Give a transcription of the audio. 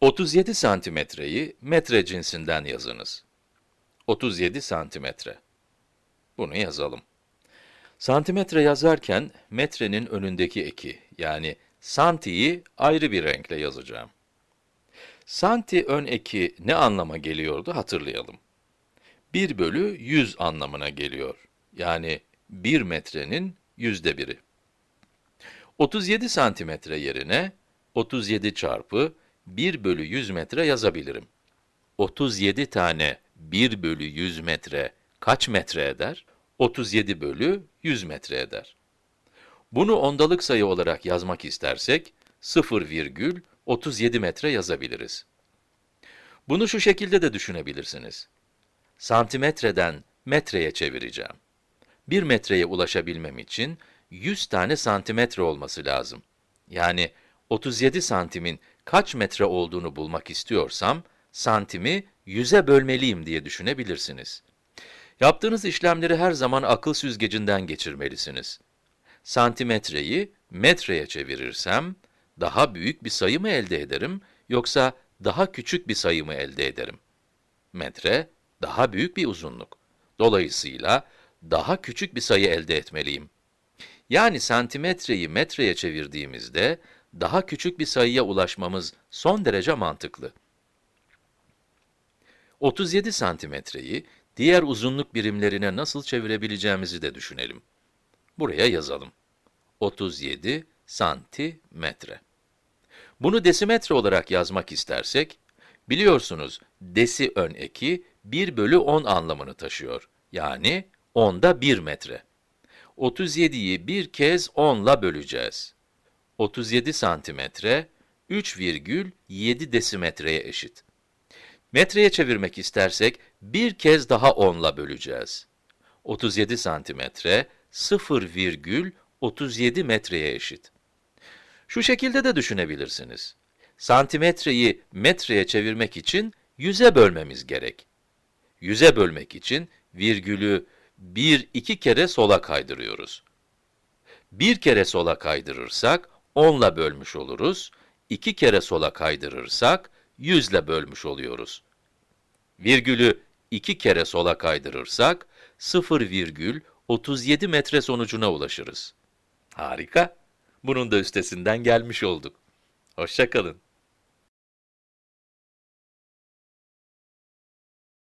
37 santimetreyi metre cinsinden yazınız. 37 santimetre. Bunu yazalım. Santimetre yazarken metrenin önündeki eki, yani santiyi ayrı bir renkle yazacağım. Santi ön eki ne anlama geliyordu hatırlayalım. 1 bölü 100 anlamına geliyor. Yani 1 metrenin yüzde biri. 37 santimetre yerine 37 çarpı 1 bölü 100 metre yazabilirim. 37 tane 1 bölü 100 metre kaç metre eder? 37 bölü 100 metre eder. Bunu ondalık sayı olarak yazmak istersek, 0,37 metre yazabiliriz. Bunu şu şekilde de düşünebilirsiniz. Santimetreden metreye çevireceğim. 1 metreye ulaşabilmem için 100 tane santimetre olması lazım. Yani 37 santimin kaç metre olduğunu bulmak istiyorsam, santimi 100'e bölmeliyim diye düşünebilirsiniz. Yaptığınız işlemleri her zaman akıl süzgecinden geçirmelisiniz. Santimetreyi metreye çevirirsem, daha büyük bir sayı mı elde ederim, yoksa daha küçük bir sayı mı elde ederim? Metre, daha büyük bir uzunluk. Dolayısıyla, daha küçük bir sayı elde etmeliyim. Yani santimetreyi metreye çevirdiğimizde, daha küçük bir sayıya ulaşmamız son derece mantıklı. 37 santimetreyi diğer uzunluk birimlerine nasıl çevirebileceğimizi de düşünelim. Buraya yazalım. 37 santimetre. Bunu desimetre olarak yazmak istersek, biliyorsunuz desi ön eki 1 bölü 10 anlamını taşıyor. Yani 10'da 1 metre. 37'yi bir kez 10 ile böleceğiz. 37 santimetre 3,7 desimetreye eşit. Metreye çevirmek istersek bir kez daha 10 ile böleceğiz. 37 santimetre 0,37 metreye eşit. Şu şekilde de düşünebilirsiniz. Santimetreyi metreye çevirmek için 100'e bölmemiz gerek. 100'e bölmek için virgülü bir iki kere sola kaydırıyoruz. Bir kere sola kaydırırsak 10 ile bölmüş oluruz. İki kere sola kaydırırsak 100 ile bölmüş oluyoruz. Virgülü iki kere sola kaydırırsak 0,37 metre sonucuna ulaşırız. Harika! Bunun da üstesinden gelmiş olduk. Hoşça kalın.